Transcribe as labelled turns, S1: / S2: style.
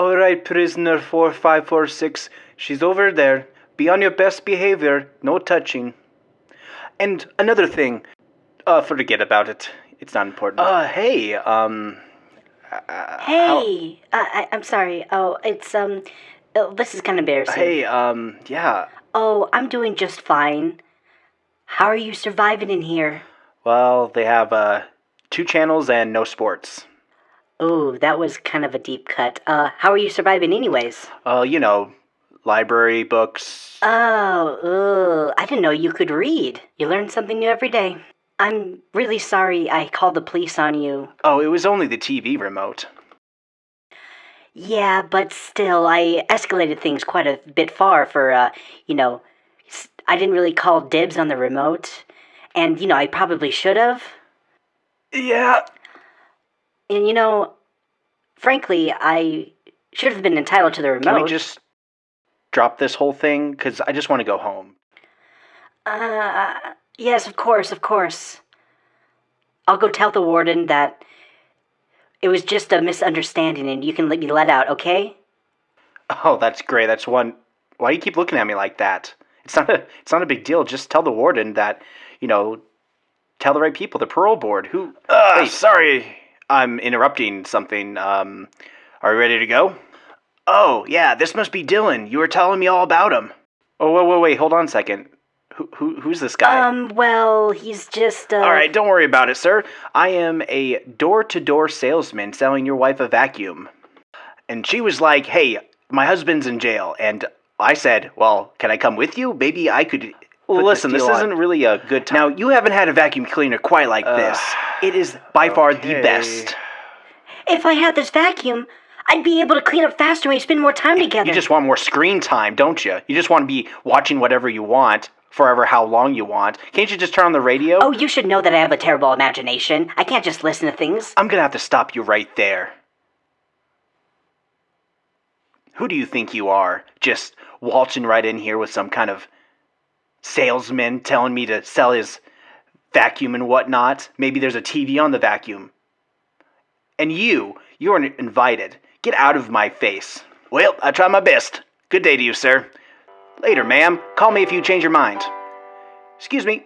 S1: All right, prisoner 4546. She's over there. Be on your best behavior. No touching. And another thing. Uh, forget about it. It's not important. Uh, hey, um.
S2: Hey, uh, I, I'm sorry. Oh, it's um, oh, this is kind of embarrassing.
S1: Hey, um, yeah.
S2: Oh, I'm doing just fine. How are you surviving in here?
S1: Well, they have, uh, two channels and no sports.
S2: Oh, that was kind of a deep cut. Uh, how are you surviving anyways?
S1: Uh, you know, library, books.
S2: Oh, ugh, I didn't know you could read. You learn something new every day. I'm really sorry I called the police on you.
S1: Oh, it was only the TV remote.
S2: Yeah, but still, I escalated things quite a bit far for, uh, you know, I didn't really call dibs on the remote. And, you know, I probably should have.
S1: Yeah.
S2: And, you know, frankly, I should have been entitled to the remote.
S1: Can we just drop this whole thing? Because I just want to go home.
S2: Uh, yes, of course, of course. I'll go tell the warden that it was just a misunderstanding and you can let me let out, okay?
S1: Oh, that's great. That's one. Why do you keep looking at me like that? It's not a. It's not a big deal. Just tell the warden that, you know, tell the right people, the parole board. Who? Uh, hey, sorry, I'm interrupting something. Um, are you ready to go? Oh yeah, this must be Dylan. You were telling me all about him. Oh wait, wait, wait. Hold on a second. Who, who, who's this guy?
S2: Um, well, he's just, uh.
S1: All right, don't worry about it, sir. I am a door to door salesman selling your wife a vacuum. And she was like, hey, my husband's in jail. And I said, well, can I come with you? Maybe I could. Well, listen, this
S3: deal on.
S1: isn't really a good time. Now, you haven't had a vacuum cleaner quite like this. It is by far the best.
S2: If I had this vacuum, I'd be able to clean up faster and we'd spend more time together.
S1: You just want more screen time, don't you? You just want to be watching whatever you want, forever how long you want. Can't you just turn on the radio?
S2: Oh, you should know that I have a terrible imagination. I can't just listen to things.
S1: I'm gonna have to stop you right there. Who do you think you are? Just waltzing right in here with some kind of salesman telling me to sell his vacuum and whatnot? Maybe there's a TV on the vacuum. And you, you're invited. Get out of my face. Well, I try my best. Good day to you, sir. Later, ma'am. Call me if you change your mind. Excuse me.